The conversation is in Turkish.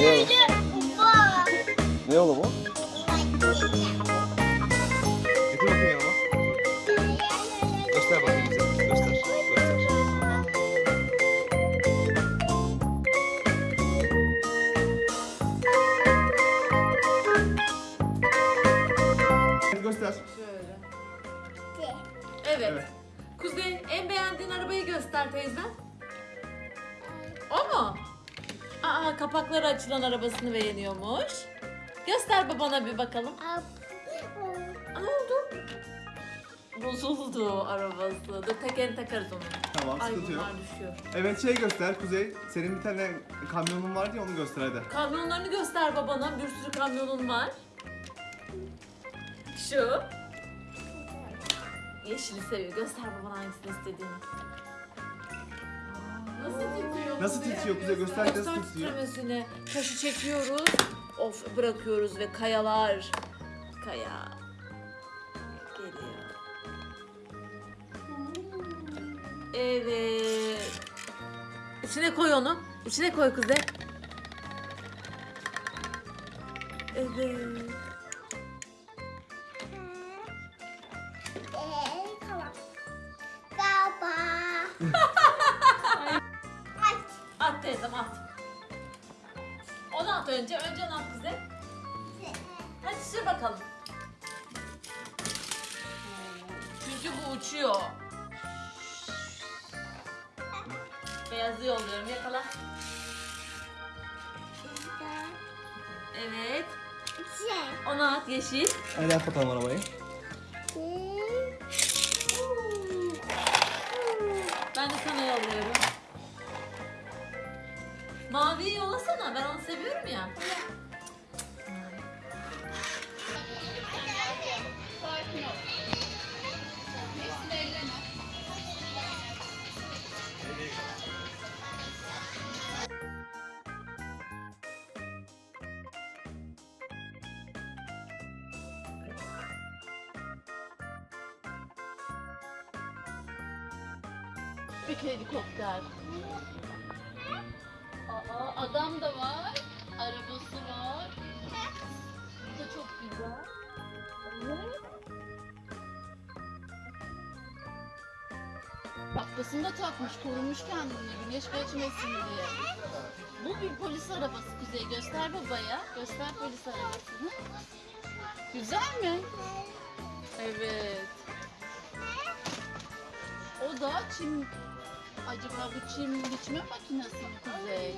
Ne oğlum? Ne oğlum o? Göster bakayım. Göster. Göster. Göster. Şöyle. Evet. evet. Kuzey en beğendiğin arabayı göster teyze. O mu? Aa kapakları açılan arabasını beğeniyormuş. Göster babana bir bakalım. Ne oldu? Bozuldu arabası. Dur tekerini takarız onu. Tamam Ay sıkıntı yok. bunlar düşüyor. Evet şey göster Kuzey. Senin bir tane kamyonun vardı ya onu göster hadi. Kamyonlarını göster babana. Bir sürü kamyonun var. Şu. Yeşili seviyor. Göster babana hangisini istediğini. Nasıl titriyor? Nasıl titriyor Kuzey? Göster nasıl Göster titriyor. titremesini. Taşı çekiyoruz. Of bırakıyoruz ve kayalar. Kaya. Geliyor. Evet. İçine koy onu. İçine koy kuzey. Evet. At teyzem at. Onu at önce. Önce onu at bize. Hadi sür bakalım. Çünkü bu uçuyor. Beyazı yolluyorum. Yakala. Evet. Onu at yeşil. Hadi yap bakalım arabayı. Ben de sana yolluyorum. Maviyi yollasana. Ben onu seviyorum ya. Bir helikopter. Adam da var. Arabası var. Bu da çok güzel. Evet. Şapkasını da takmış, korumuş kendini güneş geçmesin diye. Bu bir polis arabası Kuzey. Göster babaya. Göster polis arabasını. Güzel mi? Evet. O da çim... Acaba bu çim biçme makinesi mi Kuzey?